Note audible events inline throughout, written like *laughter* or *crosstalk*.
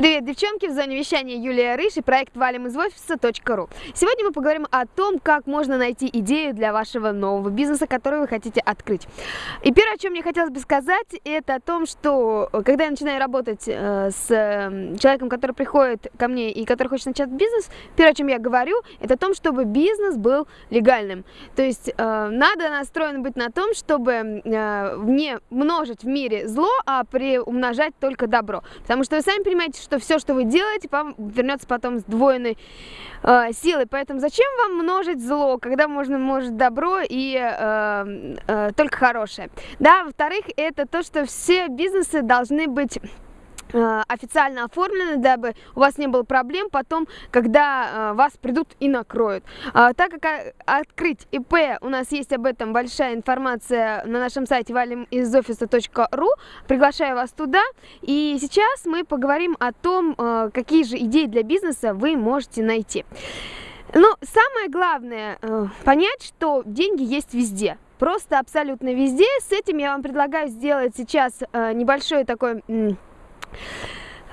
Привет, девчонки! В зоне вещания Юлия Рыж и проект валим из офиса.ру. Сегодня мы поговорим о том, как можно найти идею для вашего нового бизнеса, который вы хотите открыть. И первое, о чем мне хотелось бы сказать, это о том, что э, когда я начинаю работать э, с э, человеком, который приходит ко мне и который хочет начать бизнес, первое, о чем я говорю, это о том, чтобы бизнес был легальным. То есть э, надо настроен быть на том, чтобы не множить в мире зло, а приумножать только добро. Потому что вы сами понимаете, что все, что вы делаете, вам вернется потом с двойной э, силой. Поэтому зачем вам множить зло, когда можно множить добро и э, э, только хорошее? Да, во-вторых, это то, что все бизнесы должны быть официально оформлены, дабы у вас не было проблем потом, когда э, вас придут и накроют. А, так как а, открыть ИП, у нас есть об этом большая информация на нашем сайте valimizoffice.ru, приглашаю вас туда. И сейчас мы поговорим о том, э, какие же идеи для бизнеса вы можете найти. Ну, самое главное понять, что деньги есть везде просто абсолютно везде. С этим я вам предлагаю сделать сейчас небольшой такой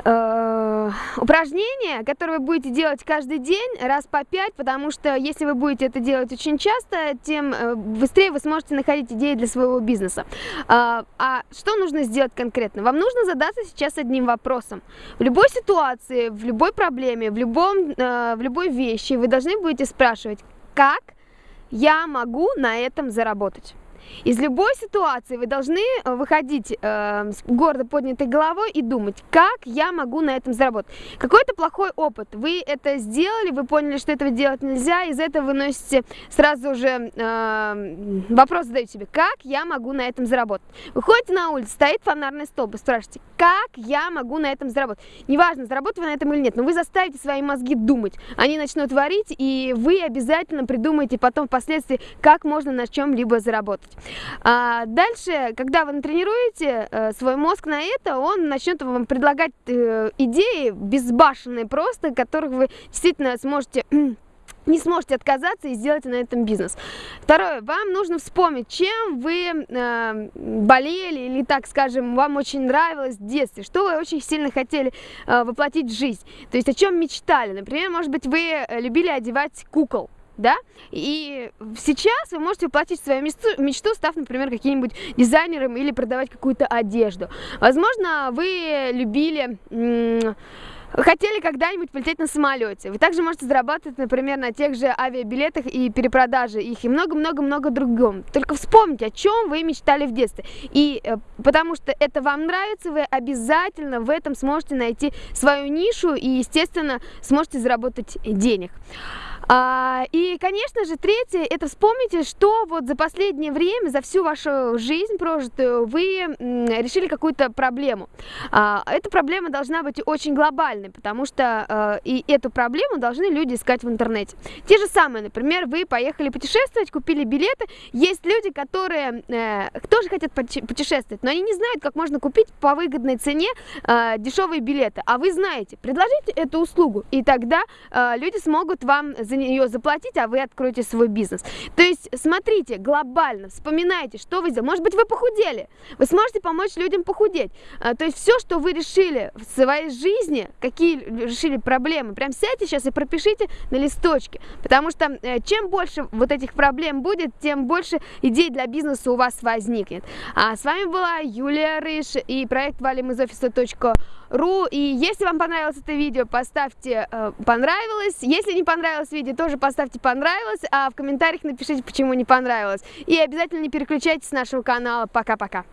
э, упражнение, которое вы будете делать каждый день, раз по пять, потому что если вы будете это делать очень часто, тем э, быстрее вы сможете находить идеи для своего бизнеса. А, а что нужно сделать конкретно? Вам нужно задаться сейчас одним вопросом. В любой ситуации, в любой проблеме, в, любом, э, в любой вещи вы должны будете спрашивать, как я могу на этом заработать? Из любой ситуации вы должны э, выходить э, с гордо поднятой головой и думать, как я могу на этом заработать. Какой-то плохой опыт, вы это сделали, вы поняли, что этого делать нельзя, из этого вы носите сразу же э, вопрос задаете себе, как я могу на этом заработать. Выходите на улицу, стоит фонарный столб, и спрашиваете, как я могу на этом заработать. Неважно, заработаете вы на этом или нет, но вы заставите свои мозги думать. Они начнут варить, и вы обязательно придумаете потом впоследствии, как можно на чем-либо заработать. А дальше, когда вы натренируете э, свой мозг на это, он начнет вам предлагать э, идеи безбашенные просто, которых вы действительно сможете *clears throat* не сможете отказаться и сделать на этом бизнес. Второе, вам нужно вспомнить, чем вы э, болели или, так скажем, вам очень нравилось в детстве, что вы очень сильно хотели э, воплотить в жизнь, то есть о чем мечтали. Например, может быть, вы э, любили одевать кукол, да, и сейчас вы можете воплотить свою мечту, мечту став, например, каким-нибудь дизайнером или продавать какую-то одежду. Возможно, вы любили... Хотели когда-нибудь полететь на самолете. Вы также можете зарабатывать, например, на тех же авиабилетах и перепродаже их, и много-много-много другом. Только вспомните, о чем вы мечтали в детстве. И э, потому что это вам нравится, вы обязательно в этом сможете найти свою нишу и, естественно, сможете заработать денег. А, и, конечно же, третье, это вспомните, что вот за последнее время, за всю вашу жизнь прожитую, вы решили какую-то проблему. А, эта проблема должна быть очень глобальной, потому что а, и эту проблему должны люди искать в интернете. Те же самые, например, вы поехали путешествовать, купили билеты, есть люди, которые э, тоже хотят путешествовать, но они не знают, как можно купить по выгодной цене э, дешевые билеты, а вы знаете, предложите эту услугу, и тогда э, люди смогут вам за нее заплатить, а вы откроете свой бизнес. То есть смотрите глобально, вспоминайте, что вы сделали. Может быть, вы похудели, вы сможете помочь людям похудеть. А, то есть все, что вы решили в своей жизни, какие решили проблемы, прям сядьте сейчас и пропишите на листочке. Потому что э, чем больше вот этих проблем будет, тем больше идей для бизнеса у вас возникнет. А с вами была Юлия Рыж и проект валим из офиса.ру ру. И если вам понравилось это видео, поставьте э, понравилось. Если не понравилось видео, тоже поставьте понравилось. А в комментариях напишите, почему не понравилось. И обязательно не переключайтесь с нашего канала. Пока-пока.